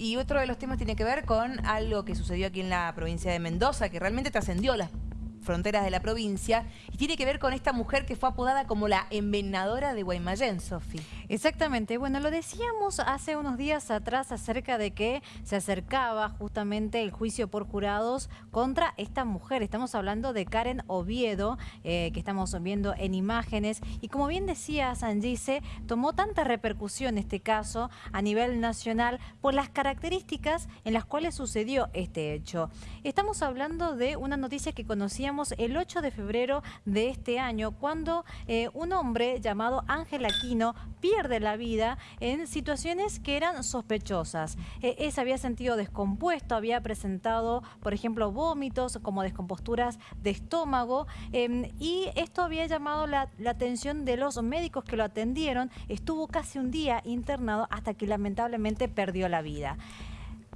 Y otro de los temas tiene que ver con algo que sucedió aquí en la provincia de Mendoza, que realmente trascendió las fronteras de la provincia y tiene que ver con esta mujer que fue apodada como la envenenadora de Guaymallén, Sofi. Exactamente, bueno, lo decíamos hace unos días atrás acerca de que se acercaba justamente el juicio por jurados contra esta mujer. Estamos hablando de Karen Oviedo, eh, que estamos viendo en imágenes y como bien decía Sangice, tomó tanta repercusión este caso a nivel nacional por las características en las cuales sucedió este hecho. Estamos hablando de una noticia que conocíamos el 8 de febrero de este año, cuando eh, un hombre llamado Ángel Aquino pierde la vida en situaciones que eran sospechosas. Eh, ese había sentido descompuesto, había presentado, por ejemplo, vómitos como descomposturas de estómago em, y esto había llamado la, la atención de los médicos que lo atendieron. Estuvo casi un día internado hasta que lamentablemente perdió la vida.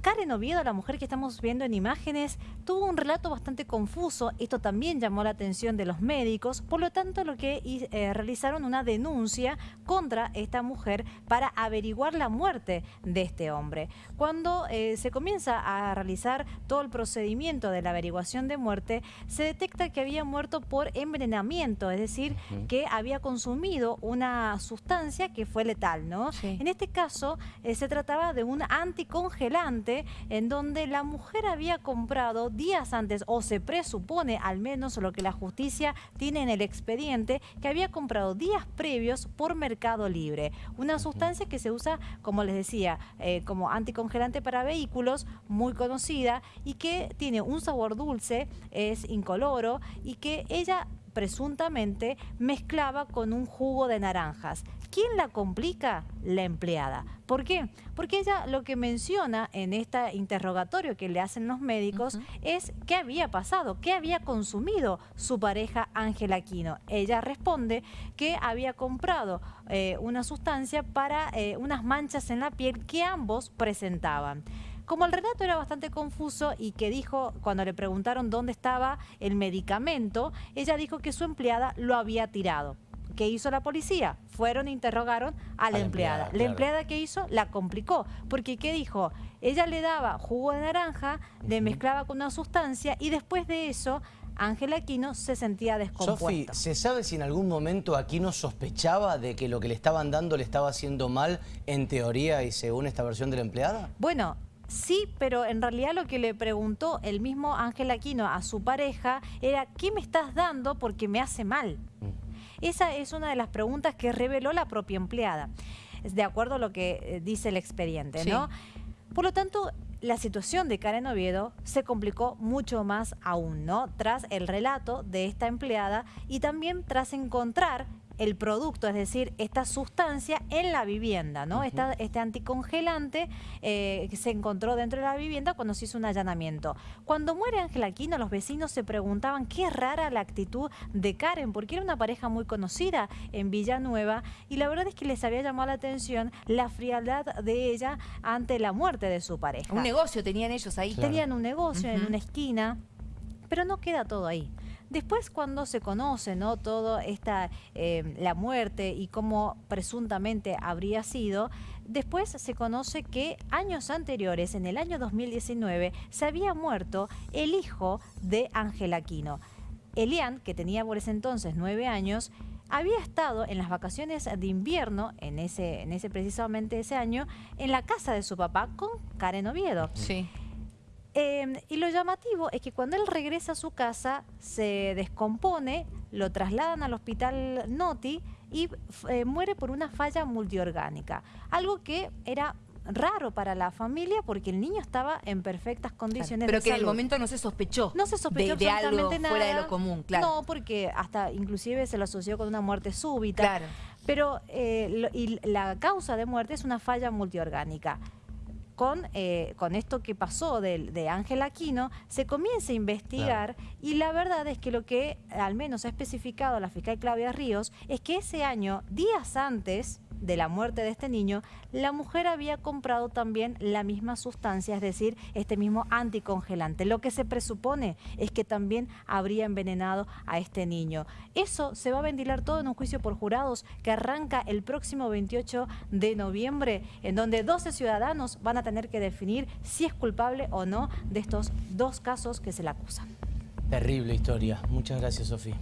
Karen Oviedo, la mujer que estamos viendo en imágenes, tuvo un relato bastante confuso. Esto también llamó la atención de los médicos. Por lo tanto, lo que eh, realizaron una denuncia contra esta mujer para averiguar la muerte de este hombre. Cuando eh, se comienza a realizar todo el procedimiento de la averiguación de muerte, se detecta que había muerto por envenenamiento, es decir, que había consumido una sustancia que fue letal, ¿no? En este caso, eh, se trataba de un anticongelante en donde la mujer había comprado días antes, o se presupone al menos lo que la justicia tiene en el expediente, que había comprado días previos por Mercado Libre. Una sustancia que se usa, como les decía, eh, como anticongelante para vehículos, muy conocida y que tiene un sabor dulce, es incoloro y que ella presuntamente mezclaba con un jugo de naranjas. ¿Quién la complica? La empleada. ¿Por qué? Porque ella lo que menciona en este interrogatorio que le hacen los médicos es qué había pasado, qué había consumido su pareja Ángela Aquino. Ella responde que había comprado eh, una sustancia para eh, unas manchas en la piel que ambos presentaban. Como el relato era bastante confuso y que dijo, cuando le preguntaron dónde estaba el medicamento, ella dijo que su empleada lo había tirado. ¿Qué hizo la policía? Fueron e interrogaron a la, empleada. La empleada que hizo la complicó, porque ¿qué dijo? Ella le daba jugo de naranja, le mezclaba con una sustancia y después de eso Ángela Aquino se sentía descompuesta. Sofi, ¿se sabe si en algún momento Aquino sospechaba de que lo que le estaban dando le estaba haciendo mal en teoría y según esta versión de la empleada? Bueno, Sí, pero en realidad lo que le preguntó el mismo Ángel Aquino a su pareja era ¿qué me estás dando porque me hace mal? Mm. Esa es una de las preguntas que reveló la propia empleada, de acuerdo a lo que eh, dice el expediente, ¿no? Por lo tanto, la situación de Karen Oviedo se complicó mucho más aún, ¿no? Tras el relato de esta empleada y también tras encontrar el producto, es decir, esta sustancia en la vivienda, ¿no? este anticongelante eh, que se encontró dentro de la vivienda cuando se hizo un allanamiento. Cuando muere Ángela Aquino, los vecinos se preguntaban qué rara la actitud de Karen, porque era una pareja muy conocida en Villanueva y la verdad es que les había llamado la atención la frialdad de ella ante la muerte de su pareja. Un negocio tenían ellos ahí. Tenían un negocio en una esquina, pero no queda todo ahí. Después cuando se conoce ¿no? todo esta, eh, la muerte y cómo presuntamente habría sido, después se conoce que años anteriores, en el año 2019, se había muerto el hijo de Ángel Aquino. Elian, que tenía por ese entonces nueve años, había estado en las vacaciones de invierno, en ese, en ese precisamente ese año, en la casa de su papá con Karen Oviedo. Sí. Em, y lo llamativo es que cuando él regresa a su casa se descompone, lo trasladan al hospital Noti y eh, muere por una falla multiorgánica. Algo que era raro para la familia porque el niño estaba en perfectas condiciones Pero que en el momento no se sospechó. No se sospechó de, algo fuera de lo común, claro. No, porque hasta inclusive se lo asoció con una muerte súbita. Claro. Pero eh, y la causa de muerte es una falla multiorgánica con, eh, con esto que pasó de Ángel Aquino, se comienza a investigar y la verdad es que lo que al menos ha especificado la fiscal Claudia Ríos es que ese año, días antes de la muerte de este niño, la mujer había comprado también la misma sustancia, es decir, este mismo anticongelante. Lo que se presupone es que también habría envenenado a este niño. Eso se va a ventilar todo en un juicio por jurados que arranca el próximo 28 de noviembre, en donde 12 ciudadanos van a tener que definir si es culpable o no de estos dos casos que se le acusan. Terrible historia. Muchas gracias, Sofía.